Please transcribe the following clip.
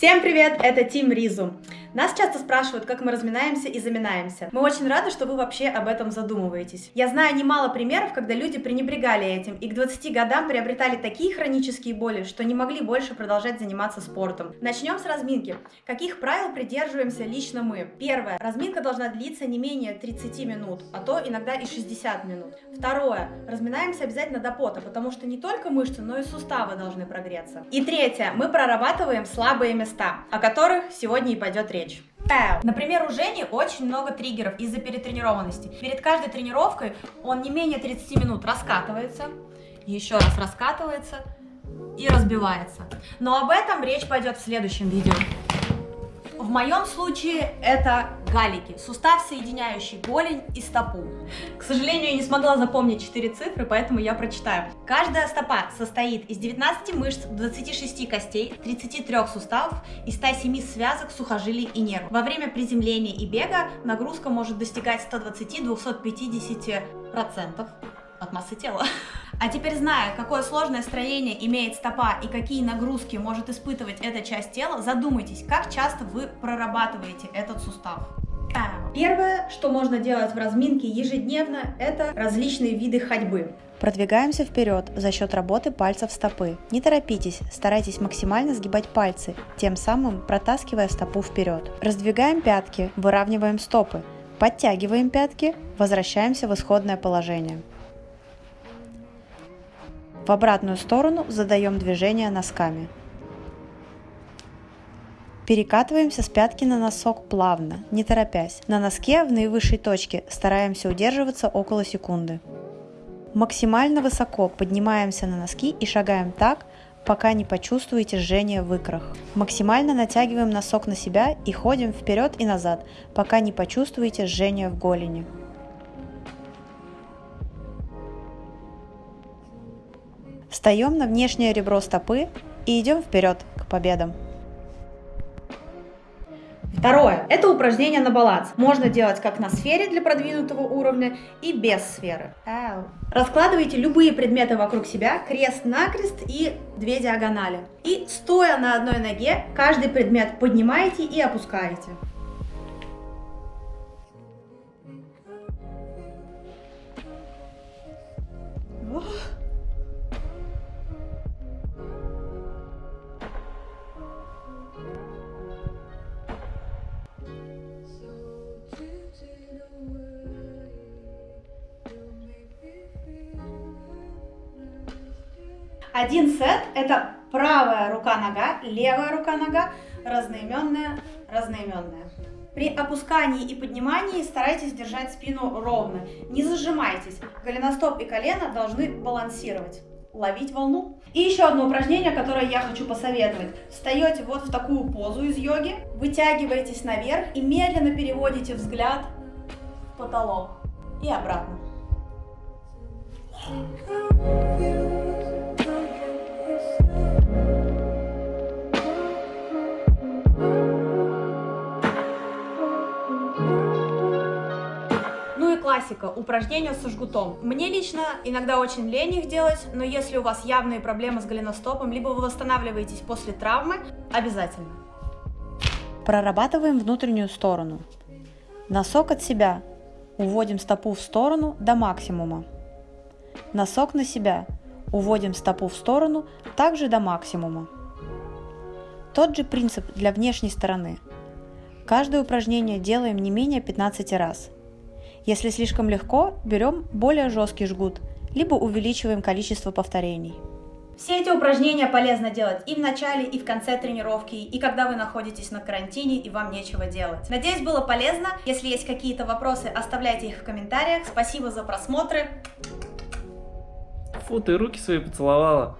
Всем привет, это Тим Ризу. Нас часто спрашивают, как мы разминаемся и заминаемся. Мы очень рады, что вы вообще об этом задумываетесь. Я знаю немало примеров, когда люди пренебрегали этим и к 20 годам приобретали такие хронические боли, что не могли больше продолжать заниматься спортом. Начнем с разминки. Каких правил придерживаемся лично мы? Первое. Разминка должна длиться не менее 30 минут, а то иногда и 60 минут. Второе. Разминаемся обязательно до пота, потому что не только мышцы, но и суставы должны прогреться. И третье. Мы прорабатываем слабые места о которых сегодня и пойдет речь. Например, у Жени очень много триггеров из-за перетренированности. Перед каждой тренировкой он не менее 30 минут раскатывается, еще раз раскатывается и разбивается. Но об этом речь пойдет в следующем видео. В моем случае это галики, сустав, соединяющий голень и стопу. К сожалению, я не смогла запомнить 4 цифры, поэтому я прочитаю. Каждая стопа состоит из 19 мышц, 26 костей, 33 суставов и 107 связок, сухожилий и нервов. Во время приземления и бега нагрузка может достигать 120-250% от массы тела. А теперь зная, какое сложное строение имеет стопа и какие нагрузки может испытывать эта часть тела, задумайтесь, как часто вы прорабатываете этот сустав. Первое, что можно делать в разминке ежедневно, это различные виды ходьбы. Продвигаемся вперед за счет работы пальцев стопы. Не торопитесь, старайтесь максимально сгибать пальцы, тем самым протаскивая стопу вперед. Раздвигаем пятки, выравниваем стопы, подтягиваем пятки, возвращаемся в исходное положение. В обратную сторону задаем движение носками. Перекатываемся с пятки на носок плавно, не торопясь. На носке в наивысшей точке стараемся удерживаться около секунды. Максимально высоко поднимаемся на носки и шагаем так, пока не почувствуете жжение в икрах. Максимально натягиваем носок на себя и ходим вперед и назад, пока не почувствуете жжение в голени. Встаем на внешнее ребро стопы и идем вперед к победам. Второе. Это упражнение на баланс. Можно делать как на сфере для продвинутого уровня и без сферы. Ау. Раскладывайте любые предметы вокруг себя, крест-накрест и две диагонали. И стоя на одной ноге, каждый предмет поднимаете и опускаете. Один сет – это правая рука-нога, левая рука-нога, разноименная, разноименная. При опускании и поднимании старайтесь держать спину ровно, не зажимайтесь. Голеностоп и колено должны балансировать ловить волну. И еще одно упражнение, которое я хочу посоветовать. Встаете вот в такую позу из йоги, вытягиваетесь наверх и медленно переводите взгляд в потолок и обратно. Классика, упражнения со жгутом. Мне лично иногда очень лень их делать, но если у вас явные проблемы с голеностопом, либо вы восстанавливаетесь после травмы, обязательно. Прорабатываем внутреннюю сторону. Носок от себя. Уводим стопу в сторону до максимума. Носок на себя. Уводим стопу в сторону также до максимума. Тот же принцип для внешней стороны. Каждое упражнение делаем не менее 15 раз – если слишком легко, берем более жесткий жгут, либо увеличиваем количество повторений. Все эти упражнения полезно делать и в начале, и в конце тренировки, и когда вы находитесь на карантине и вам нечего делать. Надеюсь, было полезно. Если есть какие-то вопросы, оставляйте их в комментариях. Спасибо за просмотры. Фу, ты руки свои поцеловала.